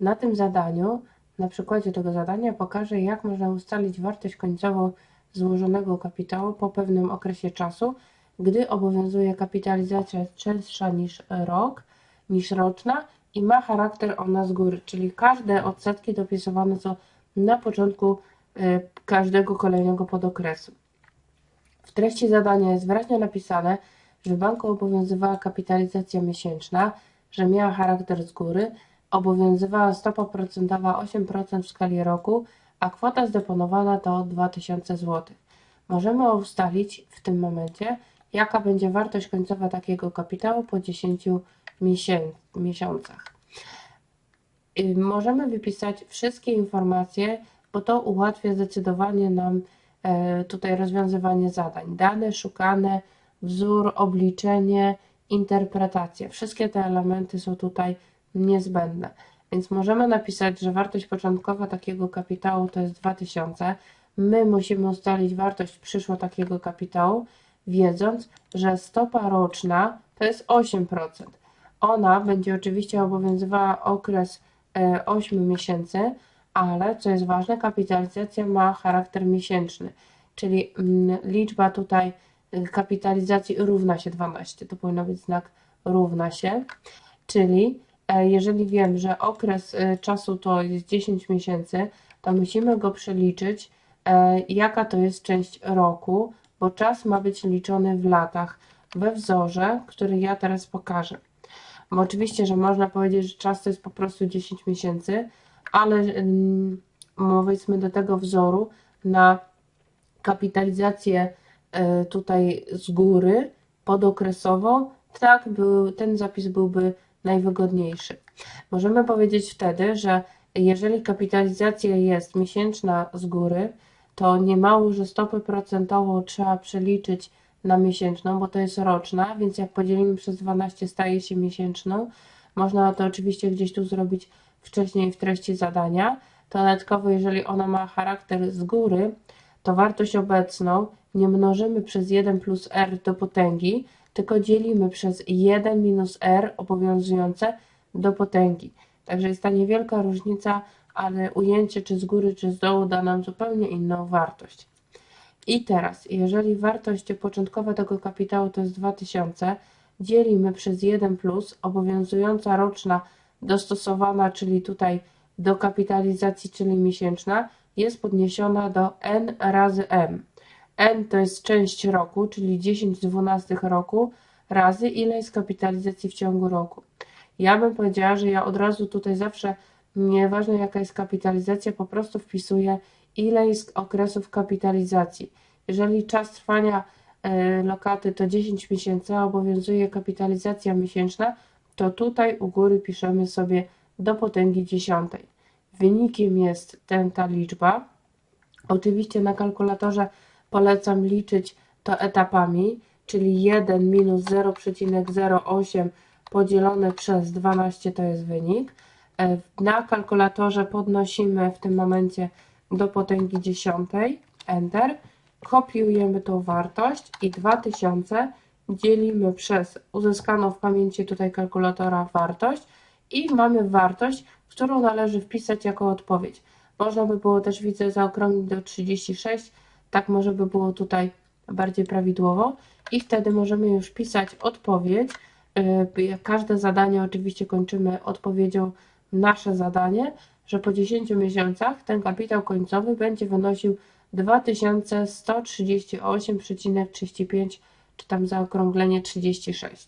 Na tym zadaniu, na przykładzie tego zadania pokażę, jak można ustalić wartość końcową złożonego kapitału po pewnym okresie czasu, gdy obowiązuje kapitalizacja częstsza niż rok, niż roczna i ma charakter ona z góry, czyli każde odsetki dopisywane są na początku y, każdego kolejnego podokresu. W treści zadania jest wyraźnie napisane, że banku obowiązywała kapitalizacja miesięczna, że miała charakter z góry, obowiązywała stopa procentowa 8% w skali roku, a kwota zdeponowana to 2000 zł. Możemy ustalić w tym momencie, jaka będzie wartość końcowa takiego kapitału po 10 miesiącach. Y, możemy wypisać wszystkie informacje, bo to ułatwia zdecydowanie nam e, tutaj rozwiązywanie zadań. Dane szukane, wzór, obliczenie, interpretacja. Wszystkie te elementy są tutaj niezbędne. Więc możemy napisać, że wartość początkowa takiego kapitału to jest 2000. My musimy ustalić wartość przyszła takiego kapitału, wiedząc, że stopa roczna to jest 8%. Ona będzie oczywiście obowiązywała okres 8 e, miesięcy, ale co jest ważne, kapitalizacja ma charakter miesięczny, czyli mm, liczba tutaj y, kapitalizacji równa się 12. To powinno być znak równa się, czyli jeżeli wiem, że okres y, czasu to jest 10 miesięcy, to musimy go przeliczyć, e, jaka to jest część roku, bo czas ma być liczony w latach we wzorze, który ja teraz pokażę. Bo oczywiście, że można powiedzieć, że czas to jest po prostu 10 miesięcy, ale mm, powiedzmy do tego wzoru na kapitalizację e, tutaj z góry podokresową, tak był, ten zapis byłby najwygodniejszy. Możemy powiedzieć wtedy, że jeżeli kapitalizacja jest miesięczna z góry, to nie mało, że stopę procentową trzeba przeliczyć na miesięczną, bo to jest roczna, więc jak podzielimy przez 12 staje się miesięczną. Można to oczywiście gdzieś tu zrobić wcześniej w treści zadania. Dodatkowo, jeżeli ona ma charakter z góry, to wartość obecną nie mnożymy przez 1 plus r do potęgi, tylko dzielimy przez 1 minus r obowiązujące do potęgi. Także jest ta niewielka różnica, ale ujęcie czy z góry, czy z dołu da nam zupełnie inną wartość. I teraz, jeżeli wartość początkowa tego kapitału to jest 2000, dzielimy przez 1 plus, obowiązująca roczna dostosowana, czyli tutaj do kapitalizacji, czyli miesięczna, jest podniesiona do n razy m. n to jest część roku, czyli 10 12 roku, razy ile jest kapitalizacji w ciągu roku. Ja bym powiedziała, że ja od razu tutaj zawsze, nieważne jaka jest kapitalizacja, po prostu wpisuję ile jest okresów kapitalizacji. Jeżeli czas trwania e, lokaty to 10 miesięcy, a obowiązuje kapitalizacja miesięczna, to tutaj u góry piszemy sobie do potęgi dziesiątej. Wynikiem jest ten, ta liczba. Oczywiście na kalkulatorze polecam liczyć to etapami, czyli 1 minus 0,08 podzielone przez 12 to jest wynik. E, na kalkulatorze podnosimy w tym momencie do potęgi dziesiątej, Enter, kopiujemy tą wartość i 2000 dzielimy przez uzyskaną w pamięci tutaj kalkulatora wartość i mamy wartość, którą należy wpisać jako odpowiedź. Można by było też, widzę, zaokrąglić do 36, tak może by było tutaj bardziej prawidłowo i wtedy możemy już pisać odpowiedź. Y, każde zadanie oczywiście kończymy odpowiedzią nasze zadanie, że po 10 miesiącach ten kapitał końcowy będzie wynosił 2138,35 czy tam zaokrąglenie 36.